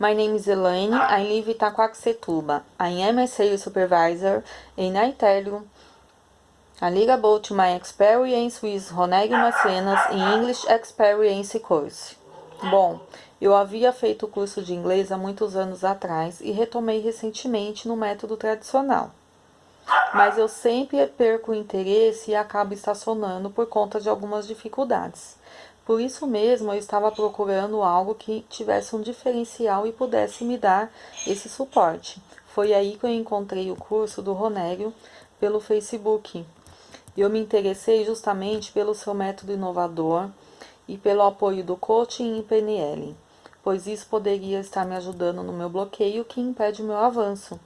My name is Elaine. I live in Itaquaquecetuba. I am a sales supervisor and I tell you a little about my experience with Roneg Macenas in English Experience Course. Bom, eu havia feito o curso de inglês há muitos anos atrás e retomei recentemente no método tradicional. Mas eu sempre perco o interesse e acabo estacionando por conta de algumas dificuldades. Por isso mesmo, eu estava procurando algo que tivesse um diferencial e pudesse me dar esse suporte. Foi aí que eu encontrei o curso do Ronério pelo Facebook. Eu me interessei justamente pelo seu método inovador e pelo apoio do coaching em PNL, pois isso poderia estar me ajudando no meu bloqueio que impede o meu avanço.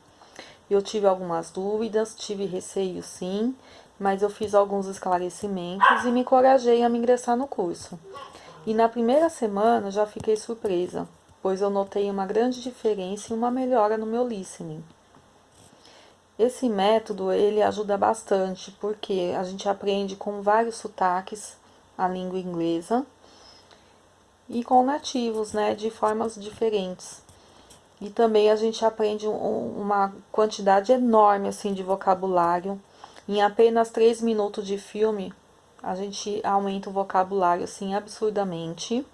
Eu tive algumas dúvidas, tive receio sim, mas eu fiz alguns esclarecimentos e me encorajei a me ingressar no curso. E na primeira semana já fiquei surpresa, pois eu notei uma grande diferença e uma melhora no meu listening. Esse método, ele ajuda bastante, porque a gente aprende com vários sotaques a língua inglesa e com nativos, né, de formas diferentes. E também a gente aprende um, uma quantidade enorme, assim, de vocabulário em apenas 3 minutos de filme, a gente aumenta o vocabulário assim absurdamente.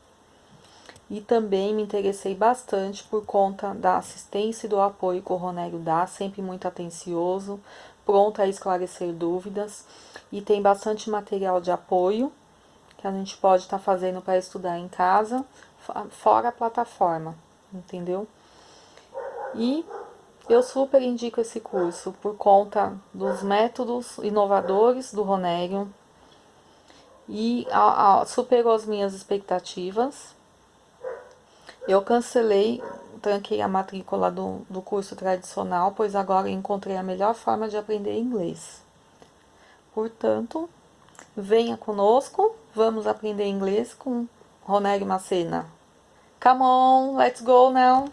E também me interessei bastante por conta da assistência e do apoio que o Ronélio dá, sempre muito atencioso, pronto a esclarecer dúvidas. E tem bastante material de apoio que a gente pode estar tá fazendo para estudar em casa, fora a plataforma, entendeu? E eu super indico esse curso por conta dos métodos inovadores do Ronério e a, a, superou as minhas expectativas. Eu cancelei, tranquei a matrícula do, do curso tradicional, pois agora encontrei a melhor forma de aprender inglês. Portanto, venha conosco, vamos aprender inglês com Ronério Macena. Come on, let's go now!